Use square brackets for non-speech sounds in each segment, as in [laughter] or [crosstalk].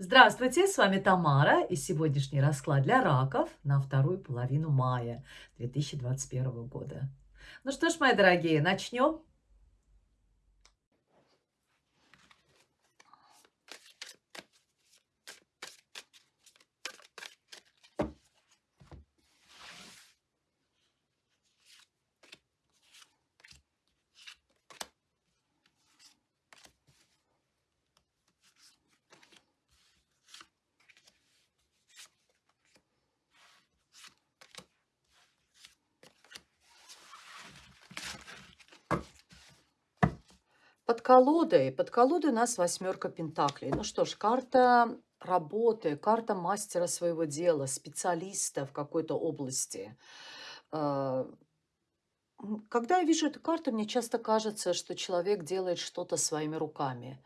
Здравствуйте, с вами Тамара и сегодняшний расклад для раков на вторую половину мая 2021 года. Ну что ж, мои дорогие, начнем. Под колодой, под колодой у нас восьмерка пентаклей. Ну что ж, карта работы, карта мастера своего дела, специалиста в какой-то области. А, когда я вижу эту карту, мне часто кажется, что человек делает что-то своими руками.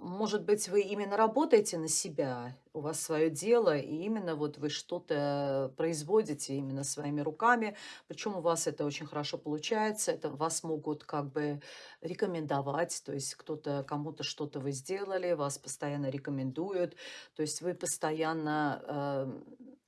Может быть, вы именно работаете на себя, у вас свое дело, и именно вот вы что-то производите именно своими руками, причем у вас это очень хорошо получается, это вас могут как бы рекомендовать, то есть кто-то, кому-то что-то вы сделали, вас постоянно рекомендуют, то есть вы постоянно э,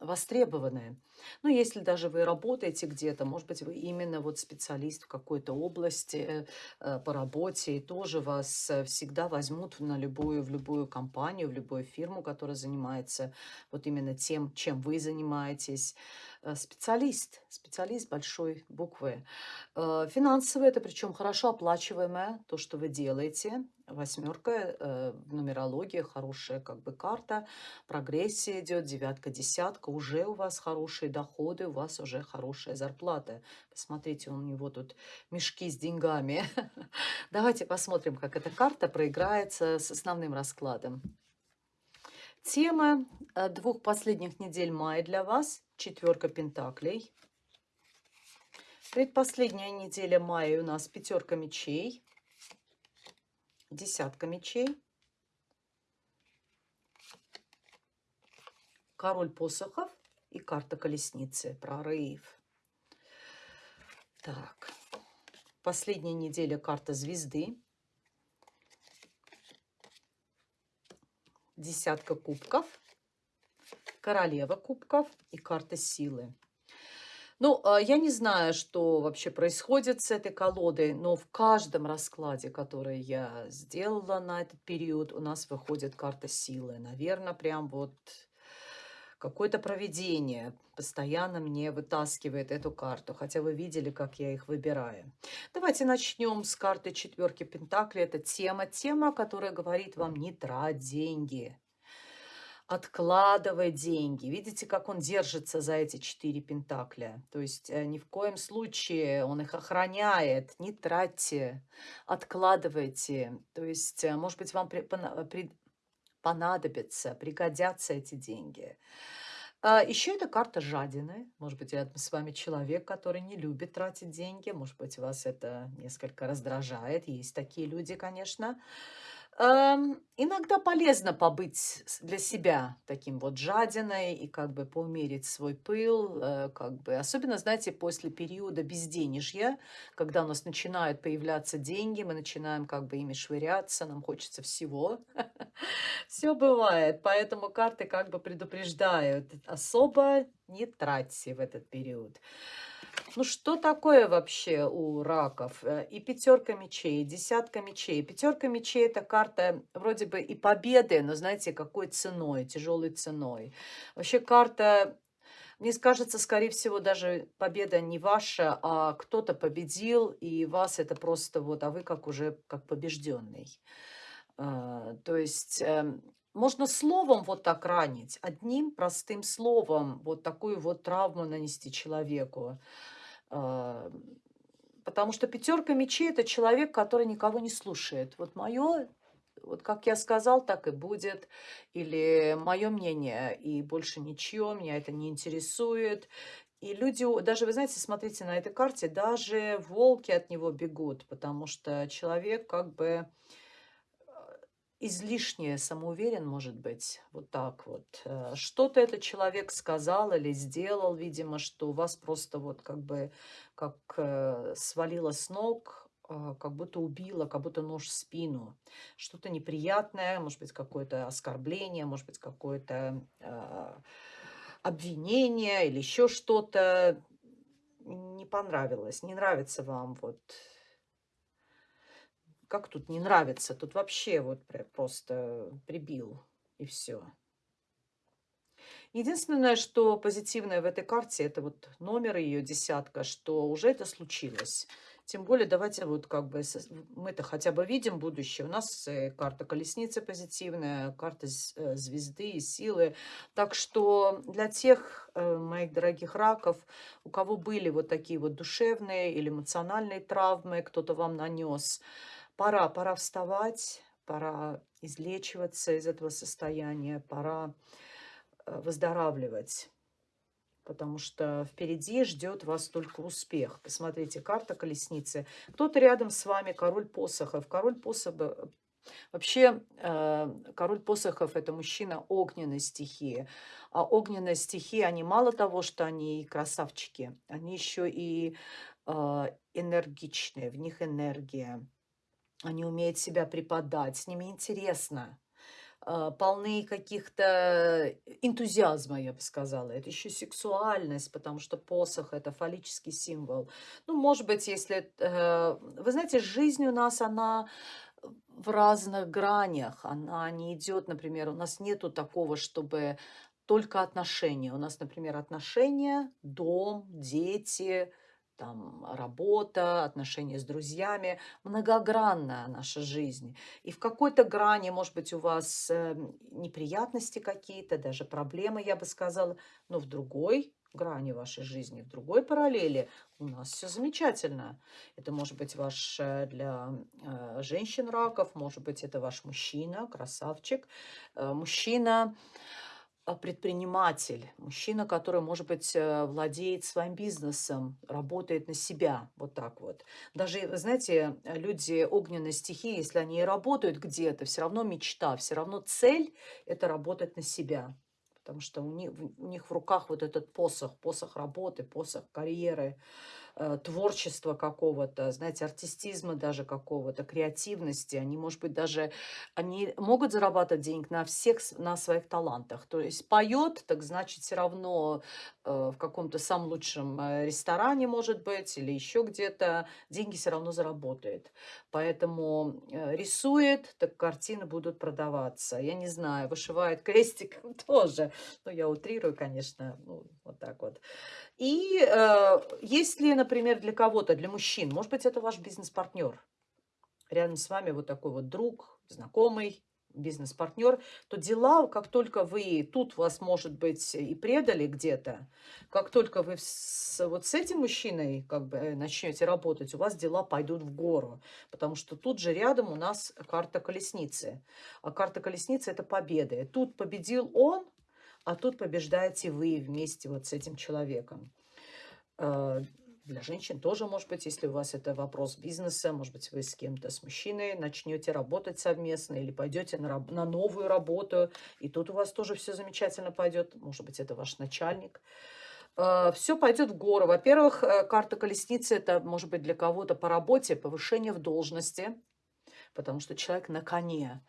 востребованы. Ну, если даже вы работаете где-то, может быть, вы именно вот специалист в какой-то области э, по работе, и тоже вас э, всегда возьмут на любую, в любую компанию, в любую фирму, которая занимается вот именно тем, чем вы занимаетесь. Э, специалист, специалист большой буквы. Финансовый, это причем хорошо оплачиваемое, то, что вы делаете. Восьмерка э, в нумерологии, хорошая как бы карта, прогрессия идет, девятка, десятка, уже у вас хорошие доходы, у вас уже хорошая зарплата. Посмотрите, у него тут мешки с деньгами. [laughs] Давайте посмотрим, как эта карта проиграется с основным раскладом. Тема двух последних недель мая для вас четверка пентаклей. Предпоследняя неделя мая у нас пятерка мечей, десятка мечей, король посохов и карта колесницы, прорыв. Так, последняя неделя карта звезды, десятка кубков – королева кубков и карта силы. Ну, а, я не знаю, что вообще происходит с этой колодой, но в каждом раскладе, который я сделала на этот период, у нас выходит карта силы. Наверное, прям вот какое-то проведение постоянно мне вытаскивает эту карту, хотя вы видели, как я их выбираю. Давайте начнем с карты четверки Пентакли. Это тема, тема, которая говорит вам не трать деньги, откладывай деньги. Видите, как он держится за эти четыре пентакля? То есть э, ни в коем случае он их охраняет. Не тратьте, откладывайте. То есть, э, может быть, вам при, при, понадобится, пригодятся эти деньги. А еще эта карта жадины. Может быть, рядом с вами человек, который не любит тратить деньги. Может быть, вас это несколько раздражает. Есть такие люди, конечно. Конечно. Иногда полезно побыть для себя таким вот жадиной и как бы поумерить свой пыл, э, как бы, особенно, знаете, после периода безденежья, когда у нас начинают появляться деньги, мы начинаем как бы ими швыряться, нам хочется всего. [laughs] Все бывает, поэтому карты как бы предупреждают, особо не тратьте в этот период. Ну, что такое вообще у раков? Э, и пятерка мечей, и десятка мечей. Пятерка мечей – это карта вроде бы и победы, но знаете, какой ценой, тяжелой ценой. Вообще карта мне кажется, скорее всего, даже победа не ваша, а кто-то победил, и вас это просто вот, а вы как уже как побежденный. А, то есть эм, можно словом вот так ранить, одним простым словом вот такую вот травму нанести человеку. А, потому что пятерка мечей – это человек, который никого не слушает. Вот мое, вот как я сказал, так и будет. Или мое мнение, и больше ничего, меня это не интересует. И люди, даже, вы знаете, смотрите на этой карте, даже волки от него бегут, потому что человек как бы излишне самоуверен, может быть, вот так вот. Э, что-то этот человек сказал или сделал, видимо, что у вас просто вот как бы как э, свалило с ног, а, как будто убила, как будто нож в спину. Что-то неприятное, может быть, какое-то оскорбление, может быть, какое-то обвинение или еще что-то не понравилось, не нравится вам вот как тут не нравится? Тут вообще вот просто прибил и все. Единственное, что позитивное в этой карте, это вот номер ее десятка, что уже это случилось. Тем более, давайте вот как бы мы-то хотя бы видим будущее. У нас э, карта колесницы позитивная, карта э, звезды и силы. Так что для тех э, моих дорогих раков, у кого были вот такие вот душевные или эмоциональные травмы, кто-то вам нанес, пора, пора вставать, пора излечиваться из этого состояния, пора выздоравливать потому что впереди ждет вас только успех. Посмотрите, карта колесницы. Кто-то рядом с вами, король посохов. Король посохов, вообще, э, король посохов – это мужчина огненной стихии. А огненная стихия, они мало того, что они красавчики, они еще и э, энергичные, в них энергия. Они умеют себя преподать, с ними интересно. А, полны каких-то энтузиазма, я бы сказала. Это еще сексуальность, потому что посох– это фаллический символ. Ну, может быть, если... Э, вы знаете, жизнь у нас, она в разных гранях. Она не идет, например, у нас нету такого, чтобы только отношения. У нас, например, отношения, дом, дети, там работа, отношения с друзьями, многогранная наша жизнь. И в какой-то грани, может быть, у вас э, неприятности какие-то, даже проблемы, я бы сказала, но в другой грани вашей жизни, в другой параллели у нас все замечательно. Это может быть ваш э, для э, женщин раков, может быть, это ваш мужчина, красавчик, мужчина, предприниматель, мужчина, который, может быть, э, владеет своим бизнесом, работает на себя, вот так вот. Даже, знаете, люди огненной стихии, если они и работают где-то, все равно мечта, все равно цель – это работать на себя. Потому что у них, у них в руках вот этот посох, посох работы, посох карьеры, Э, творчества какого-то, знаете, артистизма даже какого-то, креативности. Они, может быть, даже они могут зарабатывать денег на всех, на своих талантах. То есть поет, так значит, все равно э, в каком-то самом лучшем э, ресторане, может быть, или еще где-то, деньги все равно заработает. Поэтому рисует, так картины будут продаваться. Я не знаю, вышивает крестиком [laughs] тоже. Ну, я утрирую, конечно, ну, так вот. И э, если, например, для кого-то, для мужчин, может быть, это ваш бизнес-партнер, рядом с вами вот такой вот друг, знакомый, бизнес-партнер, то дела, как только вы тут вас, может быть, и предали где-то, как только вы с, вот с этим мужчиной как бы э, начнете работать, у вас дела пойдут в гору, потому что тут же рядом у нас карта колесницы. А карта колесницы – это победа. Тут победил он, а тут побеждаете вы вместе вот с этим человеком. А, для женщин тоже, может быть, если у вас это вопрос бизнеса, может быть, вы с кем-то, с мужчиной начнете работать совместно или пойдете на, на новую работу, и тут у вас тоже все замечательно пойдет. Может быть, это ваш начальник. А, все пойдет в гору. Во-первых, э, карта колесницы – это, может быть, для кого-то по работе повышение в должности, потому что человек на коне.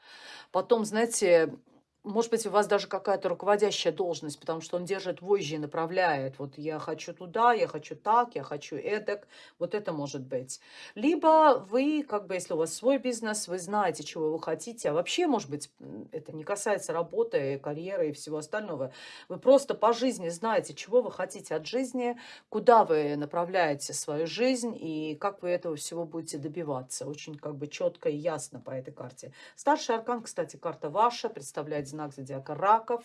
Потом, знаете, может быть, у вас даже какая-то руководящая должность, потому что он держит вожжи и направляет. Вот я хочу туда, я хочу так, я хочу эдак. Вот это может быть. Либо вы, как бы, если у вас свой бизнес, вы знаете, чего вы хотите. А вообще, может быть, это не касается работы, карьеры и всего остального. Вы просто по жизни знаете, чего вы хотите от жизни, куда вы направляете свою жизнь и как вы этого всего будете добиваться. Очень как бы четко и ясно по этой карте. Старший аркан, кстати, карта ваша, представляет знак зодиака раков.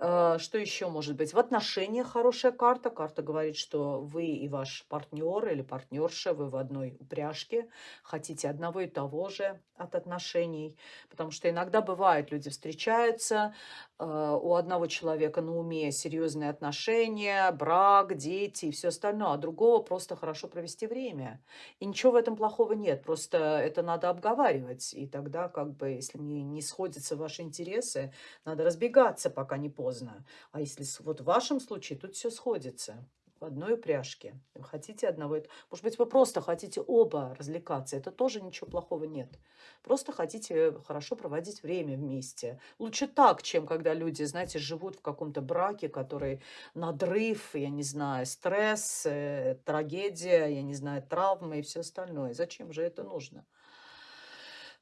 Э, что еще может быть? В отношениях хорошая карта. Карта говорит, что вы и ваш партнер или партнерша, вы в одной упряжке, хотите одного и того же от отношений. Потому что иногда бывает, люди встречаются, у одного человека на уме серьезные отношения, брак, дети и все остальное, а другого просто хорошо провести время. И ничего в этом плохого нет, просто это надо обговаривать. И тогда, как бы, если не, не сходятся ваши интересы, надо разбегаться, пока не поздно. А если вот в вашем случае тут все сходится. В одной упряжке. Вы хотите одного, может быть, вы просто хотите оба развлекаться, это тоже ничего плохого нет. Просто хотите хорошо проводить время вместе. Лучше так, чем когда люди, знаете, живут в каком-то браке, который надрыв, я не знаю, стресс, э, трагедия, я не знаю, травмы и все остальное. Зачем же это нужно?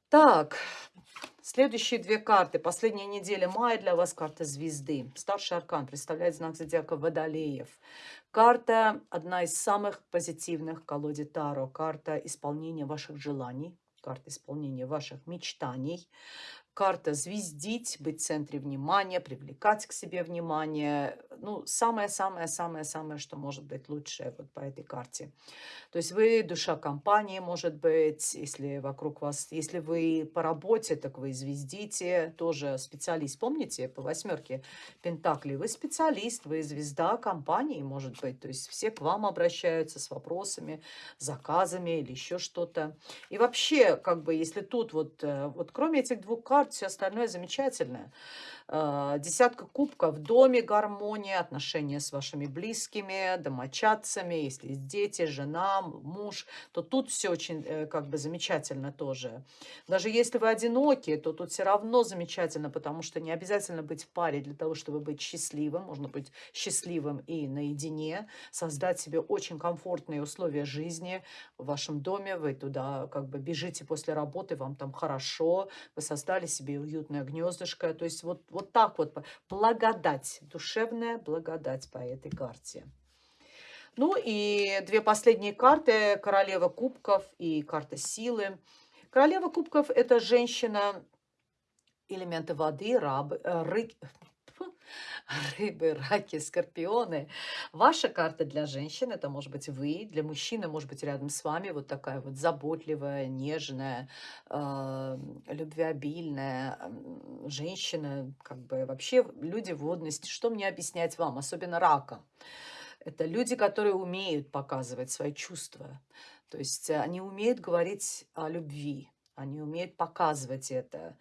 Так, следующие две карты. Последняя неделя мая для вас карта звезды. Старший аркан представляет знак зодиака Водолеев. Карта одна из самых позитивных колоде Таро. Карта исполнения ваших желаний, карта исполнения ваших мечтаний карта звездить, быть в центре внимания, привлекать к себе внимание. Ну, самое-самое-самое-самое, что может быть лучшее вот по этой карте. То есть вы душа компании, может быть, если вокруг вас, если вы по работе, так вы звездите, тоже специалист. Помните, по восьмерке Пентакли, вы специалист, вы звезда компании, может быть. То есть все к вам обращаются с вопросами, заказами или еще что-то. И вообще, как бы, если тут вот, э, вот кроме этих двух карт, все остальное замечательное. А, десятка кубков, в доме гармония, отношения с вашими близкими, домочадцами, если есть дети, жена, муж, то тут все очень э, как бы замечательно тоже. Даже если вы одиноки, то тут все равно замечательно, потому что не обязательно быть в паре для того, чтобы быть счастливым. Можно быть счастливым и наедине, создать себе очень комфортные условия жизни в вашем доме. Вы туда как бы бежите после работы, вам там хорошо, вы создали себе уютное гнездышко. То есть вот вот так вот. Благодать. Душевная благодать по этой карте. Ну и две последние карты. Королева кубков и карта силы. Королева кубков – это женщина элементы воды, раб, э, ры, рыбы, раки, скорпионы. Ваша карта для женщин, это может быть вы, для мужчины, может быть рядом с вами вот такая вот заботливая, нежная, э, любвеобильная женщина, как бы вообще люди водности. Что мне объяснять вам, особенно раком? Это люди, которые умеют показывать свои чувства. То есть они умеют говорить о любви, они умеют показывать это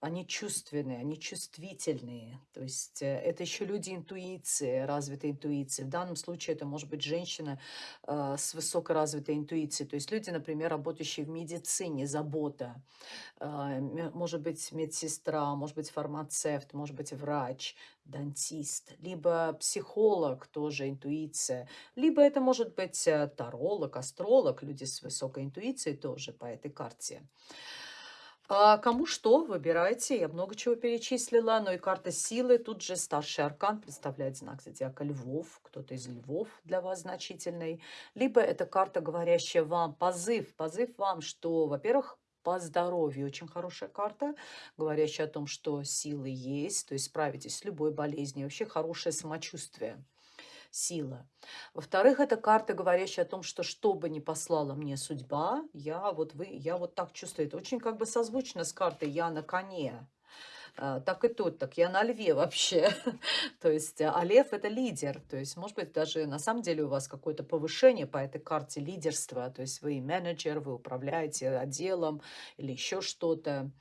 они чувственные, они чувствительные. То есть э, это еще люди интуиции, развитой интуиции. В данном случае это может быть женщина э, с высокой развитой интуицией. То есть люди, например, работающие в медицине, забота. Э, может быть медсестра, может быть фармацевт, может быть врач, дантист, либо психолог, тоже интуиция, либо это может быть э, таролог, астролог, люди с высокой интуицией тоже по этой карте. А кому что, выбирайте. Я много чего перечислила. Но и карта силы. Тут же старший аркан представляет знак зодиака львов. Кто-то из львов для вас значительный. Либо это карта, говорящая вам позыв. Позыв вам, что, во-первых, по здоровью. Очень хорошая карта, говорящая о том, что силы есть, то есть справитесь с любой болезнью. Вообще хорошее самочувствие сила. Во-вторых, это карта, говорящая о том, что что бы ни послала мне судьба, я вот, вы, я вот так чувствую. Это очень как бы созвучно с картой «Я на коне». А, так и тут, так я на льве вообще. [laughs] то есть, а лев это лидер. То есть, может быть, даже на самом деле у вас какое-то повышение по этой карте лидерства. То есть, вы менеджер, вы управляете отделом или еще что-то.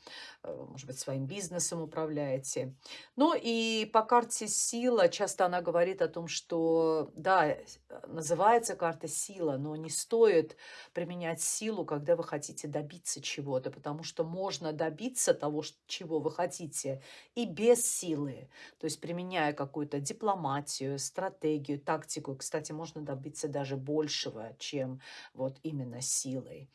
Э, может быть, своим бизнесом управляете. Ну и по карте сила, часто она говорит о том, что, да, э, называется карта сила, но не стоит применять силу, когда вы хотите добиться чего-то, потому что можно добиться того, чего вы хотите, и без силы. То есть применяя какую-то дипломатию, стратегию, тактику. Кстати, можно добиться даже большего, чем вот именно силой.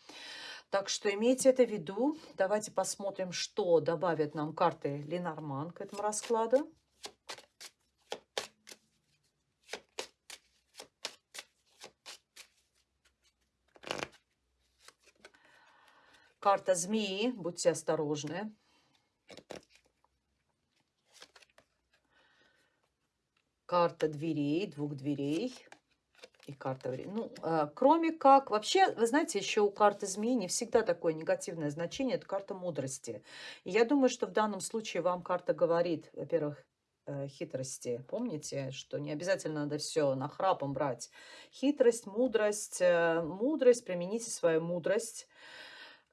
Так что имейте это в виду. Давайте посмотрим, что добавят нам карты Ленорман к этому раскладу. Карта змеи, будьте осторожны. Карта дверей, двух дверей и карта времени. Ну, э, кроме как, вообще, вы знаете, еще у карты змеи не всегда такое негативное значение, это карта мудрости. И я думаю, что в данном случае вам карта говорит, во-первых, э, хитрости. Помните, что не обязательно надо все нахрапом брать. Хитрость, мудрость. Э, мудрость, примените свою мудрость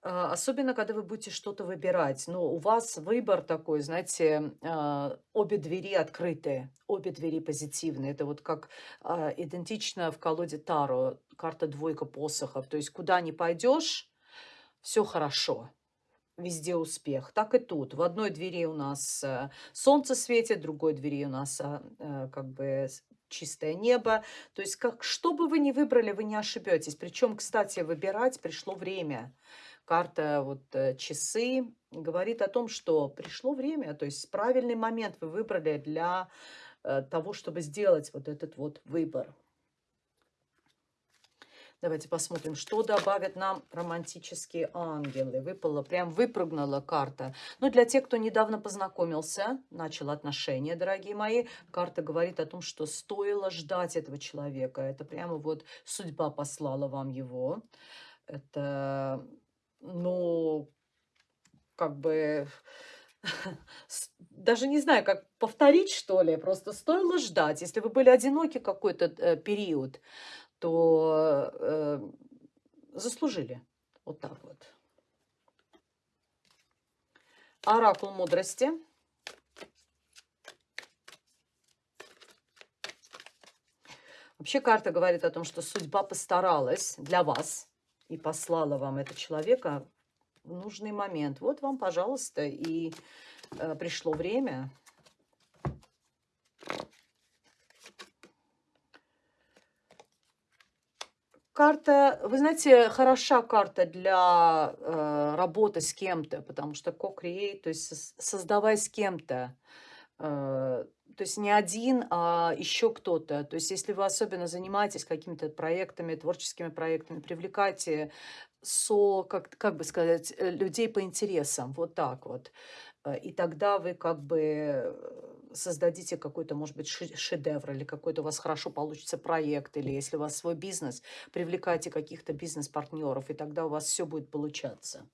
особенно, когда вы будете что-то выбирать. Но у вас выбор такой, знаете, а, обе двери открытые, обе двери позитивные. Это вот как а, идентично в колоде Таро, карта двойка посохов. То есть куда ни пойдешь, все хорошо, везде успех. Так и тут. В одной двери у нас э, солнце светит, в другой двери у нас а, э, как бы чистое небо. То есть как, что бы вы ни выбрали, вы не ошибетесь. Причем, кстати, выбирать пришло время. Карта вот э, часы говорит о том, что пришло время, то есть правильный момент вы выбрали для э, того, чтобы сделать вот этот вот выбор. Давайте посмотрим, что добавят нам романтические ангелы. Выпала, прям выпрыгнула карта. Ну, для тех, кто недавно познакомился, начал отношения, дорогие мои, карта говорит о том, что стоило ждать этого человека. Это прямо вот судьба послала вам его. Это, ну, как бы [laughs] даже не знаю, как повторить, что ли, просто стоило ждать. Если вы были одиноки какой-то э, период, то э, заслужили. Вот так вот. Оракул мудрости. Вообще карта говорит о том, что судьба постаралась для вас и послала вам этого человека в нужный момент. Вот вам, пожалуйста, и э, пришло время. Карта, вы знаете, хороша карта для э, работы с кем-то, потому что co-create, то есть создавай с кем-то. Э, то есть не один, а еще кто-то. То есть если вы особенно занимаетесь какими-то проектами, творческими проектами, привлекайте со, как, как бы сказать, э, людей по интересам, вот так вот. Э, И тогда вы как бы э, создадите какой-то, может быть, шедевр или какой-то у вас хорошо получится проект, или если у вас свой бизнес, привлекайте каких-то бизнес-партнеров, и тогда у вас все будет получаться.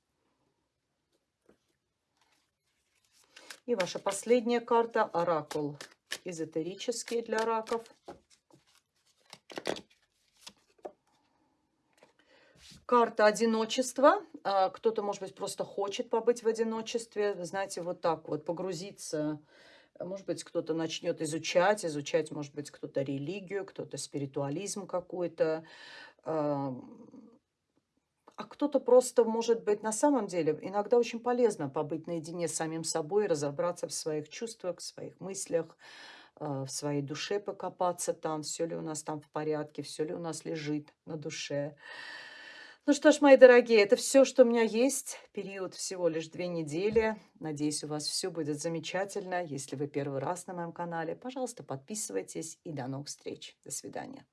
И ваша последняя карта– оракул эзотерический для раков. Карта одиночества. А, Кто-то, может быть, просто хочет побыть в одиночестве, знаете, вот так вот погрузиться. А, Может быть, кто-то начнет изучать, изучать, может быть, кто-то религию, кто-то спиритуализм какой-то. А кто-то просто, может быть, на самом деле иногда очень полезно побыть наедине с самим собой, разобраться в своих чувствах, в своих мыслях, а, в своей душе покопаться там, все ли у нас там в порядке, все ли у нас лежит на душе. Ну что ж, мои дорогие, это все, что у меня есть. Период всего лишь две недели. Надеюсь, у вас все будет замечательно. Если вы первый раз на моем канале, пожалуйста, подписывайтесь и до новых встреч. До свидания.